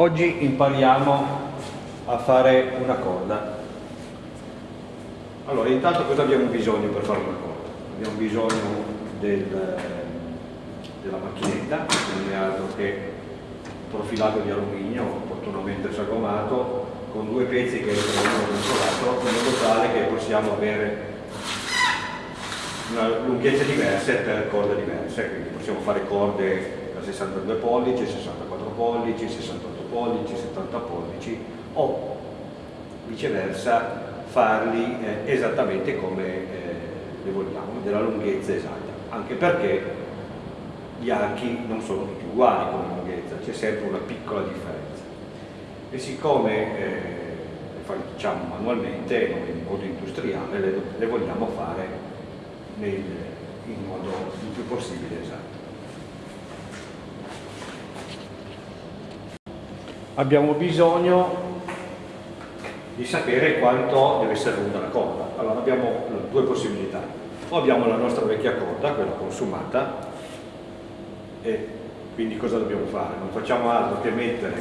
Oggi impariamo a fare una corda. Allora, intanto cosa abbiamo bisogno per fare una corda? Abbiamo bisogno del, della macchinetta, è altro che profilato di alluminio, opportunamente sagomato, con due pezzi che dentro l'altro, in modo tale che possiamo avere lunghezze diverse per corde diverse, quindi possiamo fare corde da 62 pollici, 64 pollici, 68 pollici, 70 pollici o viceversa farli eh, esattamente come eh, le vogliamo, della lunghezza esatta, anche perché gli archi non sono tutti uguali come lunghezza, c'è sempre una piccola differenza. E siccome eh, facciamo manualmente, in modo industriale, le, le vogliamo fare nel, in modo il più possibile esatto. Abbiamo bisogno di sapere quanto deve essere lunga la corda. Allora abbiamo due possibilità. O abbiamo la nostra vecchia corda, quella consumata, e quindi cosa dobbiamo fare? Non facciamo altro che mettere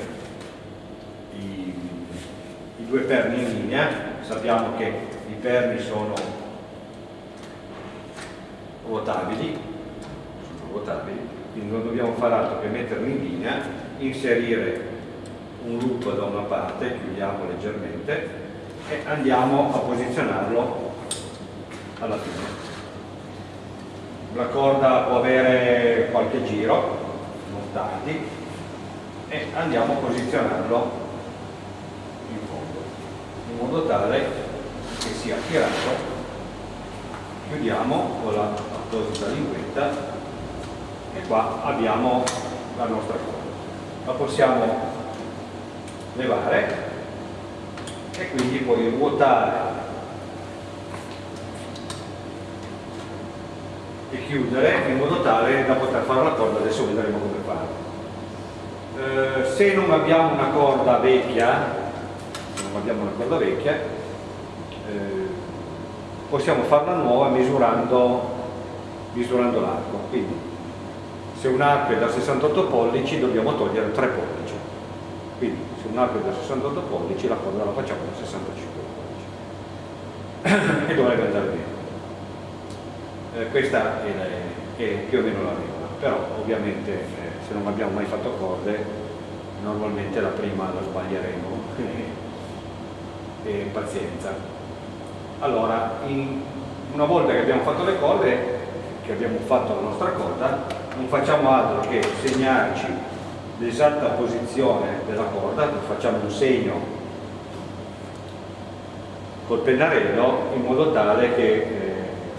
i, i due perni in linea, sappiamo che i perni sono ruotabili, sono ruotabili, quindi non dobbiamo fare altro che metterli in linea, inserire un loop da una parte, chiudiamo leggermente e andiamo a posizionarlo alla fine. La corda può avere qualche giro, non tanti, e andiamo a posizionarlo in fondo, in modo tale che sia tirato. Chiudiamo con la apposita linguetta e qua abbiamo la nostra corda. La possiamo levare e quindi puoi ruotare e chiudere in modo tale da poter fare la corda, adesso vedremo come fare. Eh, se non abbiamo una corda vecchia, se non abbiamo una corda vecchia, eh, possiamo farla nuova misurando, misurando l'arco. Quindi se un arco è da 68 pollici dobbiamo togliere 3 pollici. Quindi se un arco da 68 pollici la corda la facciamo da 65 pollici. E dovrebbe andare bene. Eh, questa è, la, è, più o meno la regola però ovviamente eh, se non abbiamo mai fatto corde normalmente la prima la sbaglieremo. E pazienza. Allora in, una volta che abbiamo fatto le corde che abbiamo fatto la nostra corda non facciamo altro che segnarci l'esatta posizione della corda, facciamo un segno col pennarello in modo tale che eh,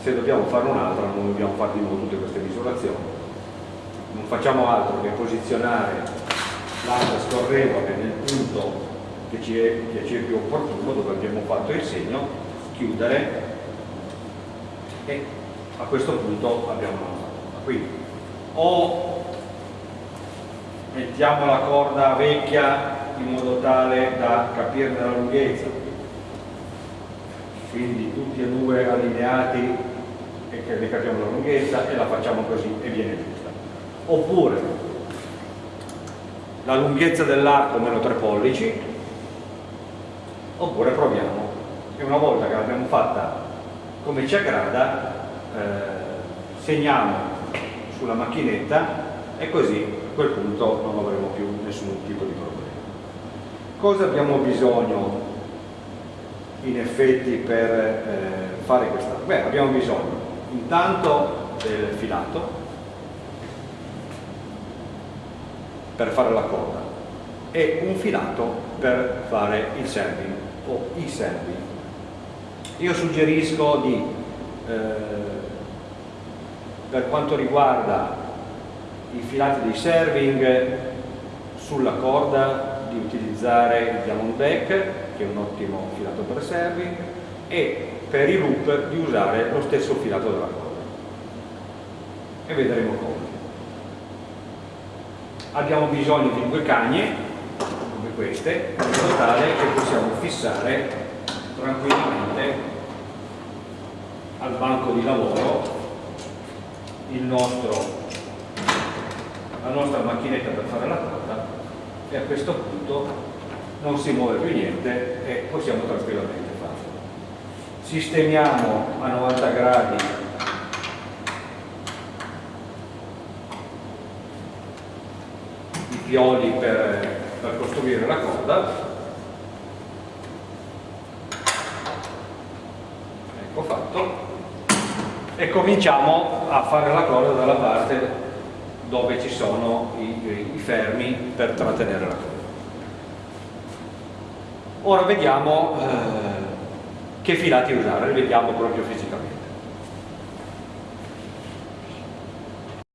se dobbiamo fare un'altra non dobbiamo fare di nuovo tutte queste misurazioni. Non facciamo altro che posizionare l'asta scorrevole nel punto che ci è, che ci è più opportuno, dove abbiamo fatto il segno, chiudere e a questo punto abbiamo la nostra. Quindi o mettiamo la corda vecchia in modo tale da capirne la lunghezza. Quindi tutti e due allineati e che ne capiamo la lunghezza e la facciamo così e viene giusta. Oppure la lunghezza dell'arco meno 3 pollici oppure proviamo e una volta che l'abbiamo fatta come ci aggrada eh, segniamo sulla macchinetta e così quel punto non avremo più nessun tipo di problema. Cosa abbiamo bisogno in effetti per eh, fare questa? Beh, abbiamo bisogno intanto del filato per fare la coda e un filato per fare il serving o i serving. Io suggerisco di, eh, per quanto riguarda i filati dei serving sulla corda di utilizzare il diamondback che è un ottimo filato per serving e per i loop di usare lo stesso filato della corda. E vedremo come. Abbiamo bisogno di due cagne come queste in modo tale che possiamo fissare tranquillamente al banco di lavoro il nostro la nostra macchinetta per fare la corda e a questo punto non si muove più niente e possiamo tranquillamente farlo. Sistemiamo a 90 gradi. I pioli per, per costruire la coda. Ecco fatto. E cominciamo a fare la coda dalla parte dove ci sono i, i fermi per trattenere la coda. Ora vediamo eh, che filati usare, li vediamo proprio fisicamente.